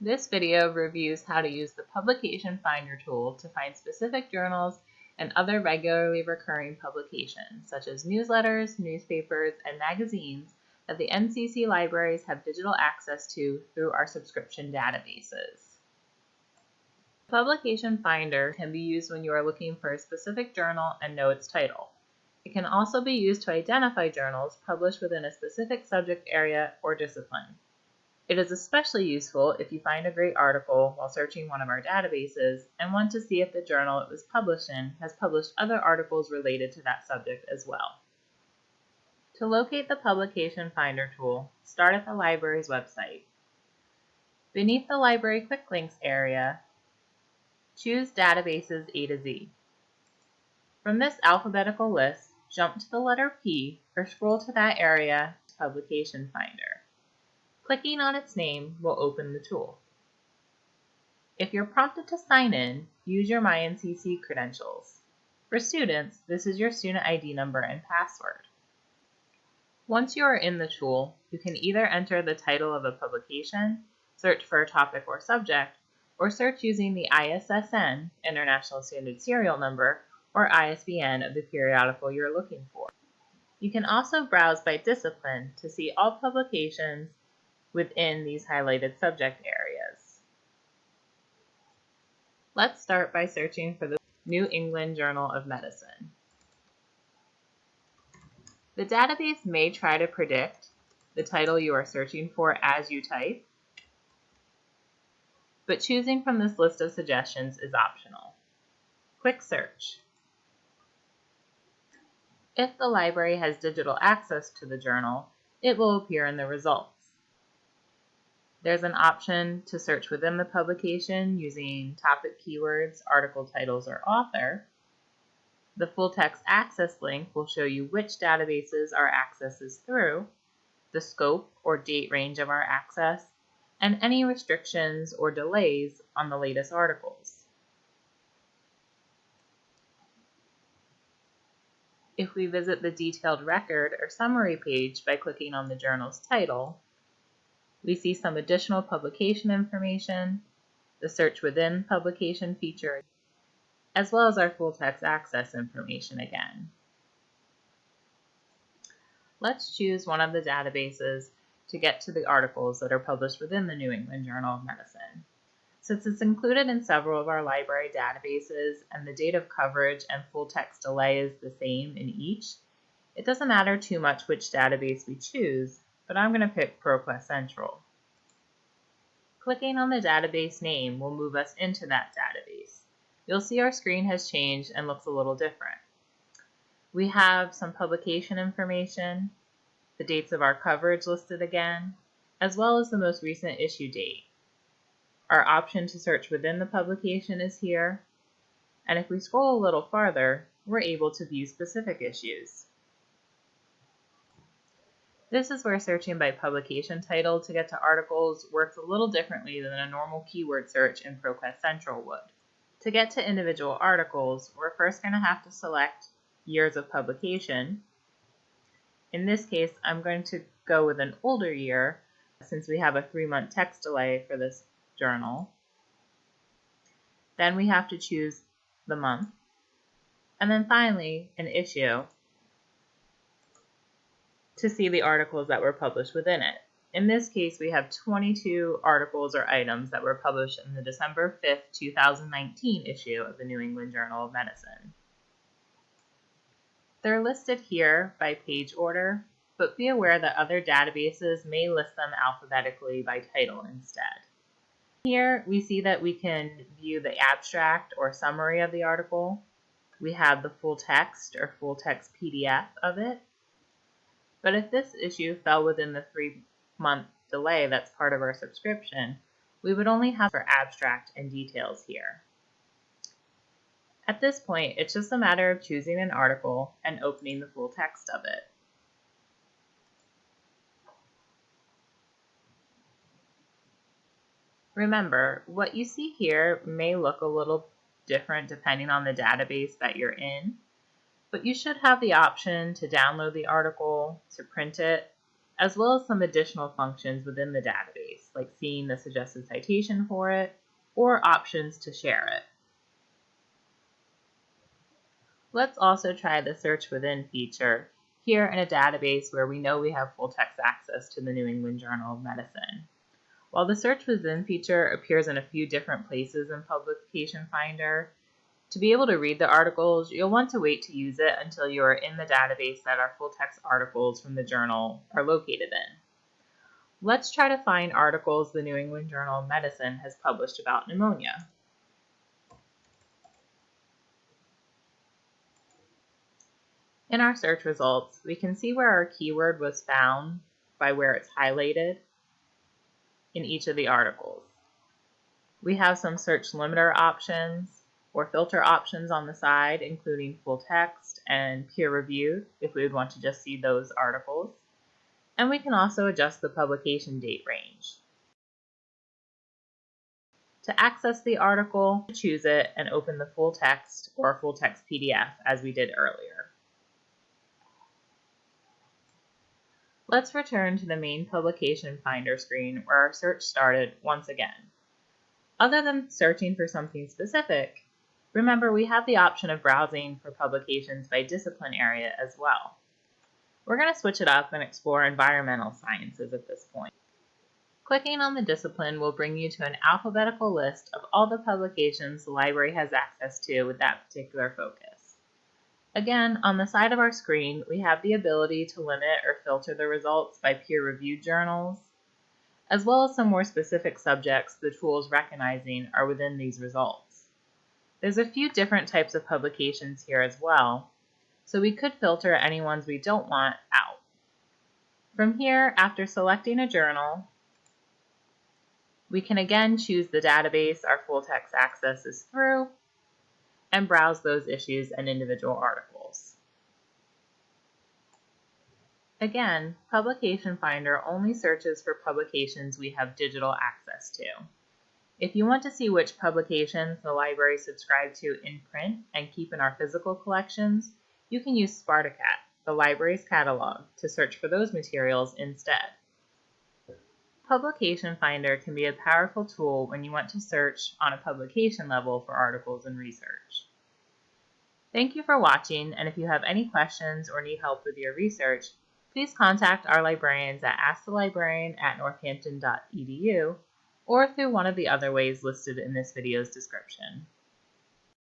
This video reviews how to use the Publication Finder tool to find specific journals and other regularly recurring publications, such as newsletters, newspapers, and magazines that the NCC libraries have digital access to through our subscription databases. Publication Finder can be used when you are looking for a specific journal and know its title. It can also be used to identify journals published within a specific subject area or discipline. It is especially useful if you find a great article while searching one of our databases and want to see if the journal it was published in has published other articles related to that subject as well. To locate the Publication Finder tool, start at the library's website. Beneath the Library Quick Links area, choose Databases A to Z. From this alphabetical list, jump to the letter P or scroll to that area Publication Finder. Clicking on its name will open the tool. If you're prompted to sign in, use your MyNCC credentials. For students, this is your student ID number and password. Once you are in the tool, you can either enter the title of a publication, search for a topic or subject, or search using the ISSN, International Standard Serial Number, or ISBN of the periodical you're looking for. You can also browse by discipline to see all publications within these highlighted subject areas. Let's start by searching for the New England Journal of Medicine. The database may try to predict the title you are searching for as you type, but choosing from this list of suggestions is optional. Quick search. If the library has digital access to the journal, it will appear in the results. There's an option to search within the publication using topic keywords, article titles, or author. The full text access link will show you which databases our access is through, the scope or date range of our access, and any restrictions or delays on the latest articles. If we visit the detailed record or summary page by clicking on the journal's title, we see some additional publication information, the search within publication feature, as well as our full text access information again. Let's choose one of the databases to get to the articles that are published within the New England Journal of Medicine. Since it's included in several of our library databases and the date of coverage and full text delay is the same in each, it doesn't matter too much which database we choose but I'm going to pick ProQuest Central. Clicking on the database name will move us into that database. You'll see our screen has changed and looks a little different. We have some publication information, the dates of our coverage listed again, as well as the most recent issue date. Our option to search within the publication is here, and if we scroll a little farther, we're able to view specific issues. This is where searching by publication title to get to articles works a little differently than a normal keyword search in ProQuest Central would. To get to individual articles, we're first going to have to select years of publication. In this case, I'm going to go with an older year since we have a three-month text delay for this journal. Then we have to choose the month. And then finally, an issue to see the articles that were published within it. In this case, we have 22 articles or items that were published in the December 5th, 2019 issue of the New England Journal of Medicine. They're listed here by page order, but be aware that other databases may list them alphabetically by title instead. Here we see that we can view the abstract or summary of the article. We have the full text or full text PDF of it, but if this issue fell within the three month delay that's part of our subscription, we would only have our abstract and details here. At this point, it's just a matter of choosing an article and opening the full text of it. Remember, what you see here may look a little different depending on the database that you're in, but you should have the option to download the article, to print it, as well as some additional functions within the database. like seeing the suggested citation for it, or options to share it. Let's also try the search within feature here in a database where we know we have full text access to the New England Journal of Medicine. While the search within feature appears in a few different places in Publication Finder, to be able to read the articles, you'll want to wait to use it until you are in the database that our full text articles from the journal are located in. Let's try to find articles the New England Journal of Medicine has published about pneumonia. In our search results, we can see where our keyword was found by where it's highlighted in each of the articles. We have some search limiter options or filter options on the side, including full text and peer reviewed, if we would want to just see those articles. And we can also adjust the publication date range. To access the article, choose it and open the full text or full text PDF as we did earlier. Let's return to the main publication finder screen where our search started once again. Other than searching for something specific, Remember, we have the option of browsing for publications by discipline area as well. We're going to switch it up and explore environmental sciences at this point. Clicking on the discipline will bring you to an alphabetical list of all the publications the library has access to with that particular focus. Again, on the side of our screen, we have the ability to limit or filter the results by peer-reviewed journals, as well as some more specific subjects the tools recognizing are within these results. There's a few different types of publications here as well, so we could filter any ones we don't want out. From here, after selecting a journal, we can again choose the database our full text access is through and browse those issues and individual articles. Again, Publication Finder only searches for publications we have digital access to. If you want to see which publications the library subscribe to in print and keep in our physical collections, you can use Spartacat, the library's catalog, to search for those materials instead. Publication Finder can be a powerful tool when you want to search on a publication level for articles and research. Thank you for watching, and if you have any questions or need help with your research, please contact our librarians at askthelibrarian at northampton.edu or through one of the other ways listed in this video's description.